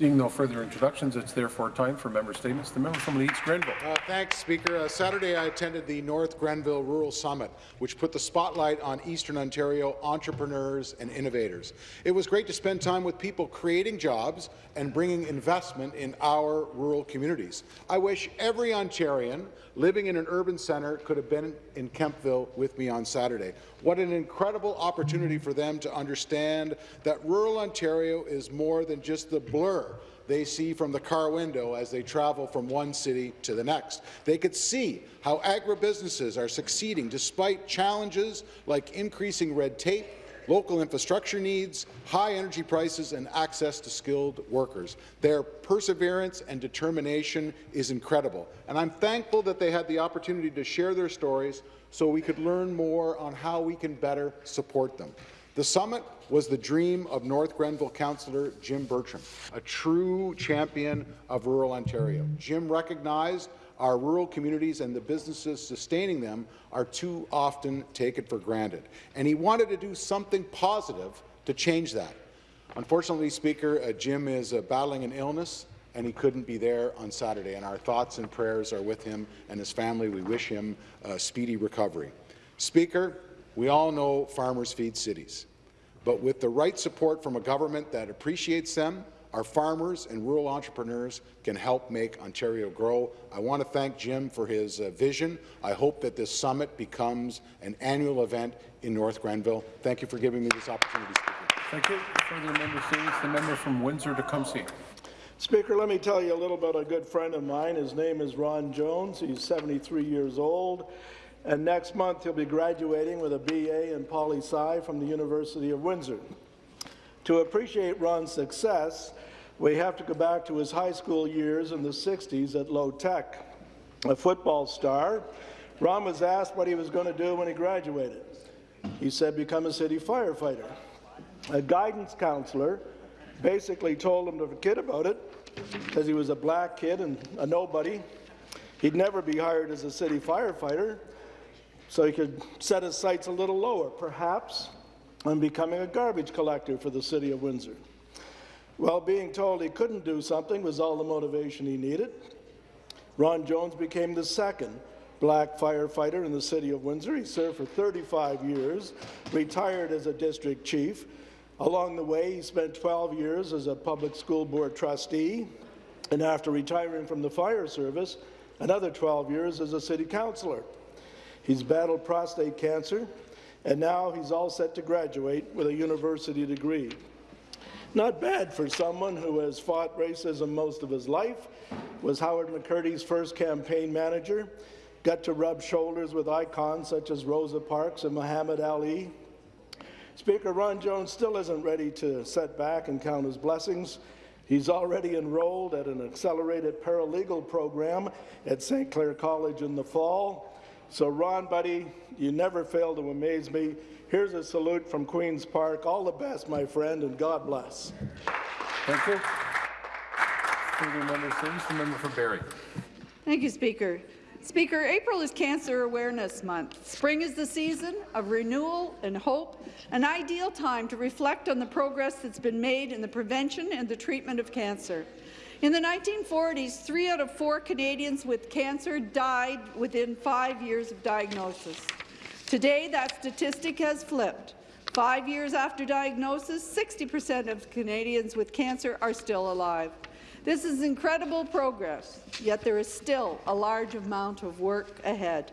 Seeing no further introductions, it's therefore time for member statements. The member from Leeds Grenville. Uh, thanks, Speaker. Uh, Saturday, I attended the North Grenville Rural Summit, which put the spotlight on Eastern Ontario entrepreneurs and innovators. It was great to spend time with people creating jobs and bringing investment in our rural communities. I wish every Ontarian living in an urban centre could have been in Kemptville with me on Saturday. What an incredible opportunity for them to understand that rural Ontario is more than just the blur they see from the car window as they travel from one city to the next. They could see how agribusinesses are succeeding despite challenges like increasing red tape, local infrastructure needs, high energy prices, and access to skilled workers. Their perseverance and determination is incredible, and I'm thankful that they had the opportunity to share their stories so we could learn more on how we can better support them. The summit was the dream of North Grenville councillor Jim Bertram, a true champion of rural Ontario. Jim recognized our rural communities and the businesses sustaining them are too often taken for granted, and he wanted to do something positive to change that. Unfortunately, Speaker, uh, Jim is uh, battling an illness and he couldn't be there on Saturday, and our thoughts and prayers are with him and his family. We wish him a speedy recovery. Speaker, we all know farmers feed cities, but with the right support from a government that appreciates them, our farmers and rural entrepreneurs can help make Ontario grow. I want to thank Jim for his uh, vision. I hope that this summit becomes an annual event in North Grenville. Thank you for giving me this opportunity, Speaker. Thank you. Further member. The member from Windsor-Tecumseh. Speaker, let me tell you a little about a good friend of mine. His name is Ron Jones. He's 73 years old. And next month, he'll be graduating with a BA in poli-sci from the University of Windsor. To appreciate Ron's success, we have to go back to his high school years in the 60s at Lowe Tech. A football star, Ron was asked what he was going to do when he graduated. He said, become a city firefighter. A guidance counselor basically told him to forget about it because he was a black kid and a nobody. He'd never be hired as a city firefighter, so he could set his sights a little lower, perhaps on becoming a garbage collector for the city of Windsor. Well, being told he couldn't do something was all the motivation he needed. Ron Jones became the second black firefighter in the city of Windsor. He served for 35 years, retired as a district chief. Along the way, he spent 12 years as a public school board trustee, and after retiring from the fire service, another 12 years as a city councillor. He's battled prostate cancer, and now he's all set to graduate with a university degree. Not bad for someone who has fought racism most of his life, was Howard McCurdy's first campaign manager, got to rub shoulders with icons such as Rosa Parks and Muhammad Ali. Speaker Ron Jones still isn't ready to set back and count his blessings. He's already enrolled at an accelerated paralegal program at St. Clair College in the fall. So, Ron, buddy, you never fail to amaze me. Here's a salute from Queen's Park. All the best, my friend, and God bless. Thank you. Further member statements. The member for Barrie. Thank you, Speaker. Speaker, April is Cancer Awareness Month. Spring is the season of renewal and hope, an ideal time to reflect on the progress that's been made in the prevention and the treatment of cancer. In the 1940s, three out of four Canadians with cancer died within five years of diagnosis. Today, that statistic has flipped. Five years after diagnosis, 60% of Canadians with cancer are still alive. This is incredible progress, yet there is still a large amount of work ahead.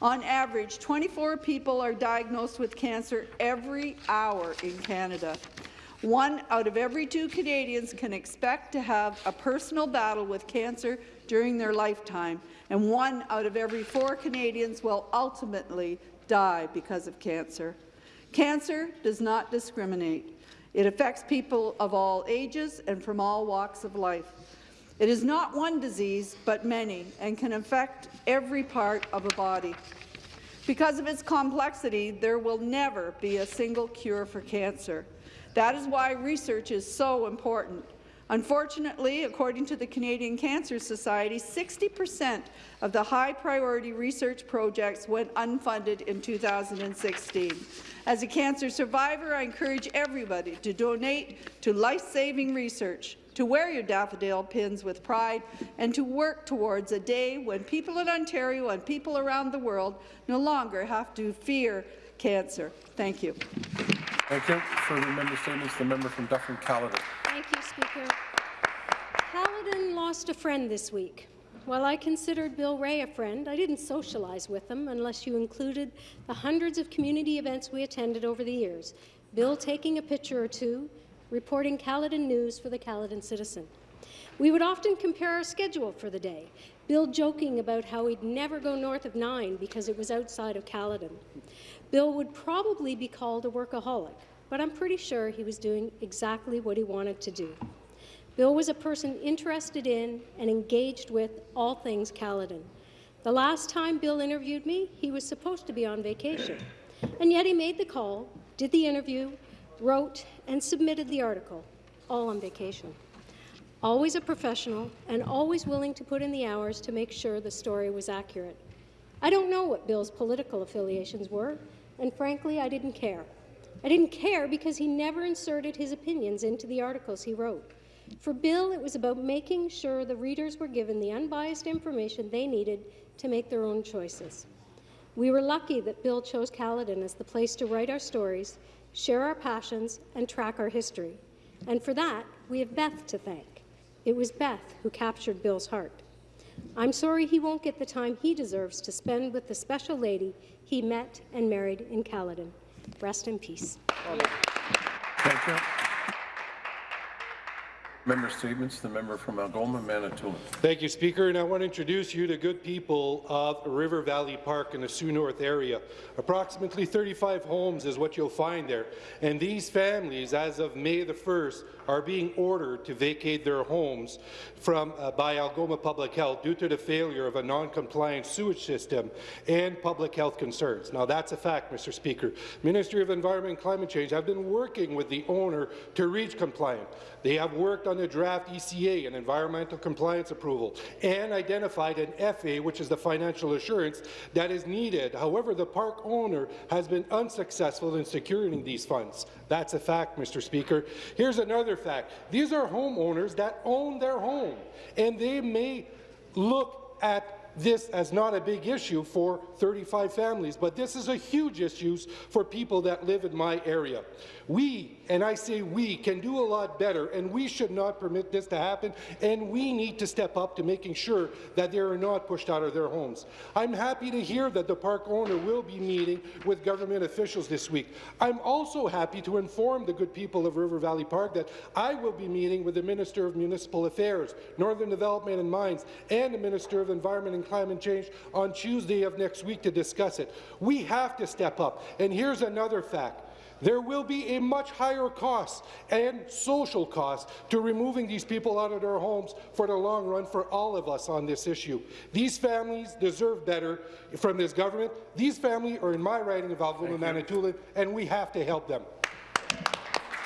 On average, 24 people are diagnosed with cancer every hour in Canada. One out of every two Canadians can expect to have a personal battle with cancer during their lifetime, and one out of every four Canadians will ultimately die because of cancer. Cancer does not discriminate. It affects people of all ages and from all walks of life. It is not one disease, but many, and can affect every part of a body. Because of its complexity, there will never be a single cure for cancer. That is why research is so important. Unfortunately, according to the Canadian Cancer Society, 60 percent of the high-priority research projects went unfunded in 2016. As a cancer survivor, I encourage everybody to donate to life-saving research, to wear your daffodil pins with pride, and to work towards a day when people in Ontario and people around the world no longer have to fear cancer. Thank you. Thank you. for the member statements, the member from Dufferin-Caledon. Thank you, Speaker. Caledon lost a friend this week. While I considered Bill Ray a friend, I didn't socialize with him unless you included the hundreds of community events we attended over the years, Bill taking a picture or two, reporting Caledon news for the Caledon Citizen. We would often compare our schedule for the day, Bill joking about how he'd never go north of 9 because it was outside of Caledon. Bill would probably be called a workaholic, but I'm pretty sure he was doing exactly what he wanted to do. Bill was a person interested in and engaged with all things Caledon. The last time Bill interviewed me, he was supposed to be on vacation, and yet he made the call, did the interview, wrote and submitted the article, all on vacation. Always a professional and always willing to put in the hours to make sure the story was accurate. I don't know what Bill's political affiliations were, and frankly, I didn't care. I didn't care because he never inserted his opinions into the articles he wrote. For Bill, it was about making sure the readers were given the unbiased information they needed to make their own choices. We were lucky that Bill chose Caledon as the place to write our stories, share our passions, and track our history. And for that, we have Beth to thank. It was Beth who captured Bill's heart. I'm sorry he won't get the time he deserves to spend with the special lady he met and married in Caledon. Rest in peace. Thank you. Member statements, the member from Algoma, Manitoulin. Thank you, Speaker, and I want to introduce you to good people of River Valley Park in the Sault North area. Approximately 35 homes is what you'll find there, and these families, as of May the 1st, are being ordered to vacate their homes from, uh, by Algoma Public Health due to the failure of a non-compliant sewage system and public health concerns. Now, that's a fact, Mr. Speaker. Ministry of Environment and Climate Change have been working with the owner to reach compliant. They have worked on the draft ECA, an environmental compliance approval, and identified an FA, which is the financial assurance that is needed. However, the park owner has been unsuccessful in securing these funds. That's a fact, Mr. Speaker. Here's another fact. These are homeowners that own their home, and they may look at this as not a big issue for 35 families, but this is a huge issue for people that live in my area. We, and I say we, can do a lot better, and we should not permit this to happen, and we need to step up to making sure that they are not pushed out of their homes. I'm happy to hear that the park owner will be meeting with government officials this week. I'm also happy to inform the good people of River Valley Park that I will be meeting with the Minister of Municipal Affairs, Northern Development and Mines, and the Minister of Environment and Climate Change on Tuesday of next week to discuss it. We have to step up. And here's another fact. There will be a much higher cost and social cost to removing these people out of their homes for the long run for all of us on this issue. These families deserve better from this government. These families are in my riding of Algoma, Manitoulin, and we have to help them.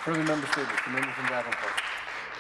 Further member statements, the member from Davenport.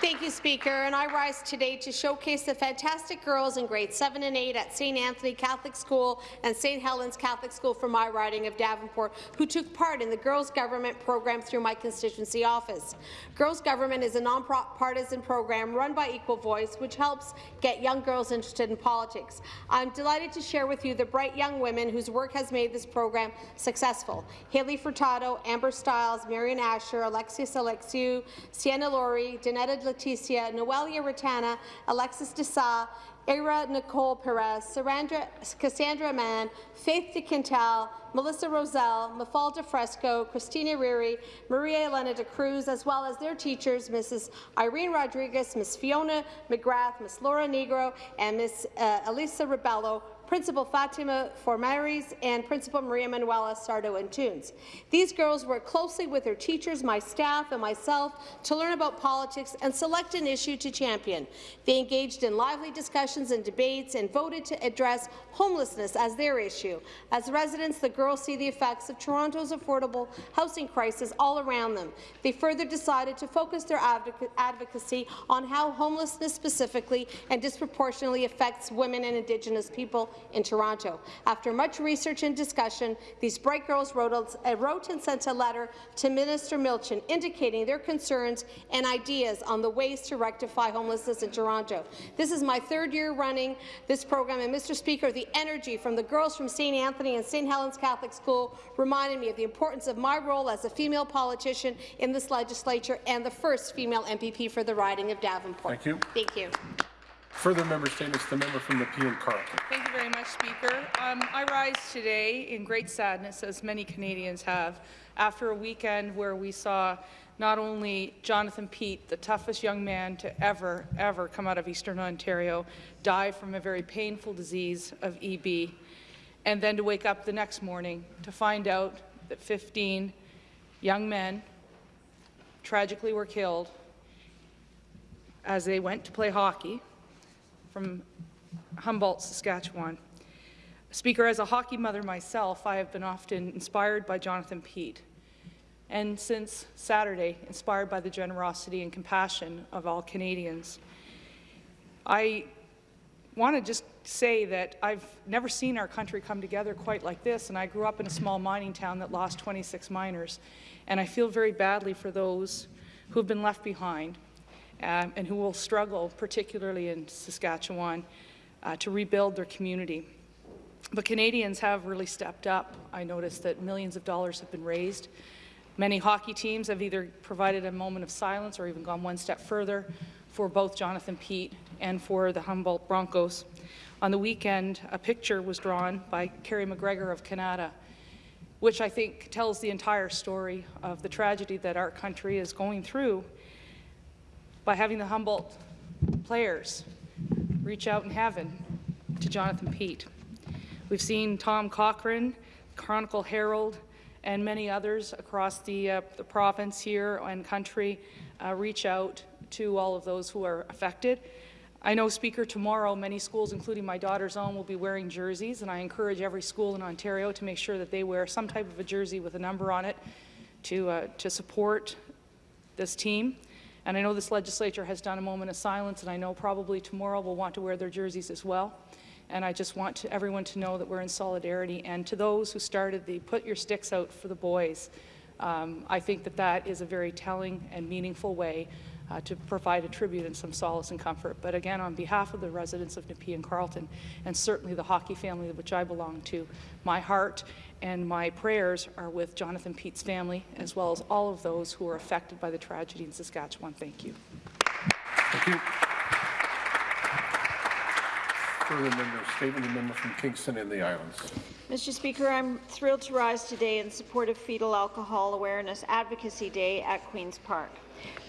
Thank you, Speaker. And I rise today to showcase the fantastic girls in grades 7 and 8 at St. Anthony Catholic School and St. Helens Catholic School for my riding of Davenport, who took part in the Girls Government program through my constituency office. Girls Government is a non-partisan program run by Equal Voice, which helps get young girls interested in politics. I'm delighted to share with you the bright young women whose work has made this program successful. Haley Furtado, Amber Stiles, Marion Asher, Alexius Alexiou, Sienna Laurie, Danetta Leticia, Noelia Ratana, Alexis Desa, Ira Nicole Perez, Sarandra, Cassandra Mann, Faith De DeQuintal, Melissa Roselle, Mafalda Fresco, Christina Riri, Maria Elena de Cruz, as well as their teachers, Mrs. Irene Rodriguez, Ms. Fiona McGrath, Ms. Laura Negro, and Ms. Uh, Elisa Rebello, Principal Fatima Formaris, and Principal Maria Manuela Sardo Antunes. These girls worked closely with their teachers, my staff, and myself to learn about politics and select an issue to champion. They engaged in lively discussions and debates and voted to address homelessness as their issue. As residents, the girls see the effects of Toronto's affordable housing crisis all around them. They further decided to focus their advocacy on how homelessness specifically and disproportionately affects women and Indigenous people in Toronto. After much research and discussion, these bright girls wrote, a, uh, wrote and sent a letter to Minister Milczyn indicating their concerns and ideas on the ways to rectify homelessness in Toronto. This is my third year running this program, and Mr. Speaker, the energy from the girls from St. Anthony and St. Helens Catholic School reminded me of the importance of my role as a female politician in this legislature and the first female MPP for the riding of Davenport. Thank you. Thank you. Further member statements, the member from Nepean Carleton. Thank you very much, Speaker. Um, I rise today in great sadness, as many Canadians have, after a weekend where we saw not only Jonathan Pitre, the toughest young man to ever, ever come out of Eastern Ontario, die from a very painful disease of EB, and then to wake up the next morning to find out that 15 young men tragically were killed as they went to play hockey from Humboldt, Saskatchewan. Speaker, as a hockey mother myself, I have been often inspired by Jonathan Pitre, and since Saturday, inspired by the generosity and compassion of all Canadians. I want to just say that I've never seen our country come together quite like this, and I grew up in a small mining town that lost 26 miners, and I feel very badly for those who have been left behind um, and who will struggle, particularly in Saskatchewan, uh, to rebuild their community. But Canadians have really stepped up. I noticed that millions of dollars have been raised. Many hockey teams have either provided a moment of silence or even gone one step further for both Jonathan Pitre and for the Humboldt Broncos. On the weekend, a picture was drawn by Kerry McGregor of Canada, which I think tells the entire story of the tragedy that our country is going through by having the Humboldt players reach out in heaven to Jonathan Pitre. We've seen Tom Cochrane, Chronicle Herald, and many others across the, uh, the province here and country uh, reach out to all of those who are affected. I know, Speaker, tomorrow many schools, including my daughter's own, will be wearing jerseys, and I encourage every school in Ontario to make sure that they wear some type of a jersey with a number on it to, uh, to support this team. And I know this legislature has done a moment of silence, and I know probably tomorrow will want to wear their jerseys as well. And I just want to, everyone to know that we're in solidarity. And to those who started the Put Your Sticks Out for the Boys, um, I think that that is a very telling and meaningful way uh, to provide a tribute and some solace and comfort. But again, on behalf of the residents of Nepean Carleton, and certainly the hockey family which I belong to, my heart and my prayers are with Jonathan Pitre's family, as well as all of those who are affected by the tragedy in Saskatchewan. Thank you. Thank you. Statement, from Kingston and the Islands. Mr. Speaker, I'm thrilled to rise today in support of Fetal Alcohol Awareness Advocacy Day at Queen's Park.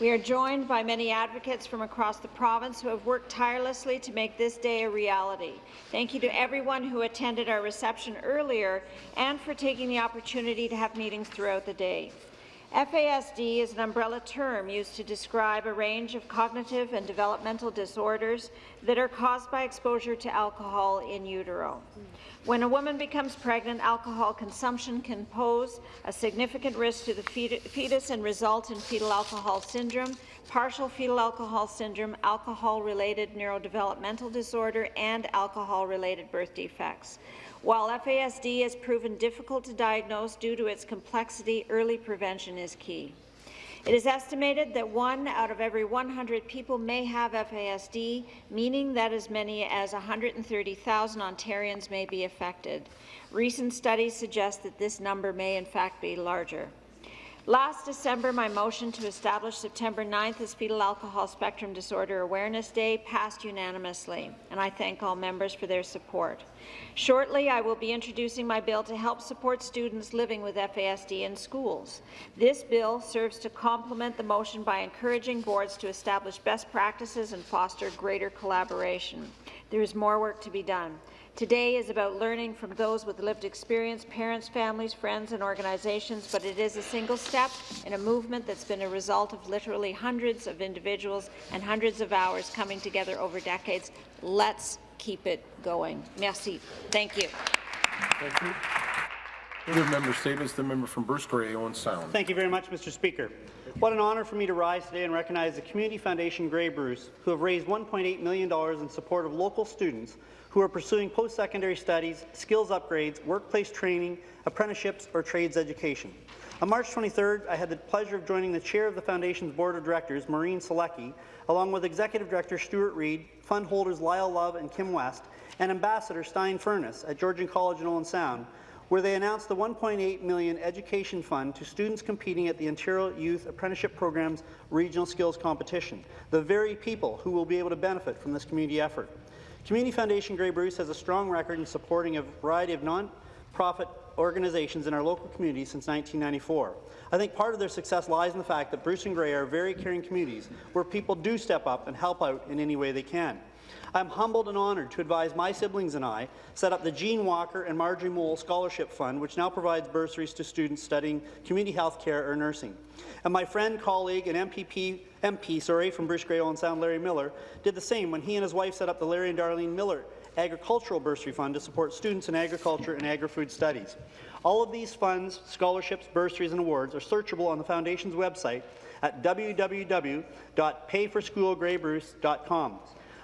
We are joined by many advocates from across the province who have worked tirelessly to make this day a reality. Thank you to everyone who attended our reception earlier and for taking the opportunity to have meetings throughout the day. FASD is an umbrella term used to describe a range of cognitive and developmental disorders that are caused by exposure to alcohol in utero. When a woman becomes pregnant, alcohol consumption can pose a significant risk to the fetus and result in fetal alcohol syndrome, partial fetal alcohol syndrome, alcohol-related neurodevelopmental disorder, and alcohol-related birth defects. While FASD has proven difficult to diagnose due to its complexity, early prevention is key. It is estimated that one out of every 100 people may have FASD, meaning that as many as 130,000 Ontarians may be affected. Recent studies suggest that this number may in fact be larger. Last December, my motion to establish September 9th as Fetal Alcohol Spectrum Disorder Awareness Day passed unanimously, and I thank all members for their support. Shortly, I will be introducing my bill to help support students living with FASD in schools. This bill serves to complement the motion by encouraging boards to establish best practices and foster greater collaboration. There is more work to be done. Today is about learning from those with lived experience, parents, families, friends, and organizations, but it is a single step in a movement that's been a result of literally hundreds of individuals and hundreds of hours coming together over decades. Let's keep it going. Merci. Thank you. Thank you. Further member statements, the member from Bruce Grey, Owen Sound. Thank you very much, Mr. Speaker. What an honour for me to rise today and recognize the Community Foundation Grey Bruce, who have raised $1.8 million in support of local students who are pursuing post-secondary studies, skills upgrades, workplace training, apprenticeships, or trades education. On March 23rd, I had the pleasure of joining the chair of the Foundation's Board of Directors, Maureen Selecki, along with Executive Director Stuart Reed, fund holders Lyle Love and Kim West, and Ambassador Stein Furness at Georgian College in Owen Sound, where they announced the 1.8 million education fund to students competing at the Ontario Youth Apprenticeship Program's Regional Skills Competition, the very people who will be able to benefit from this community effort. Community Foundation Grey Bruce has a strong record in supporting a variety of non-profit organizations in our local community since 1994. I think part of their success lies in the fact that Bruce and Grey are very caring communities where people do step up and help out in any way they can. I'm humbled and honoured to advise my siblings and I set up the Gene Walker and Marjorie Mole Scholarship Fund, which now provides bursaries to students studying community health care or nursing. And my friend, colleague, and MPP, MP sorry, from Bruce Grey Owen Sound, Larry Miller, did the same when he and his wife set up the Larry and Darlene Miller Agricultural Bursary Fund to support students in agriculture and agri-food studies. All of these funds, scholarships, bursaries, and awards are searchable on the Foundation's website at www.payforschoolgraybruce.com.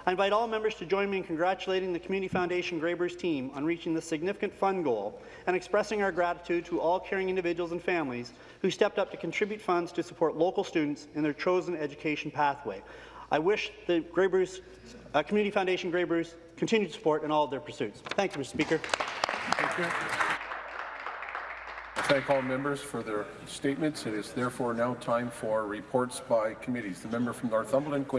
I invite all members to join me in congratulating the Community Foundation Grey Bruce team on reaching this significant fund goal and expressing our gratitude to all caring individuals and families who stepped up to contribute funds to support local students in their chosen education pathway. I wish the Grey Bruce, uh, Community Foundation Grey Bruce continued support in all of their pursuits. Thank you, Mr. Speaker. Thank you. I thank all members for their statements. It is therefore now time for reports by committees. The member from Northumberland,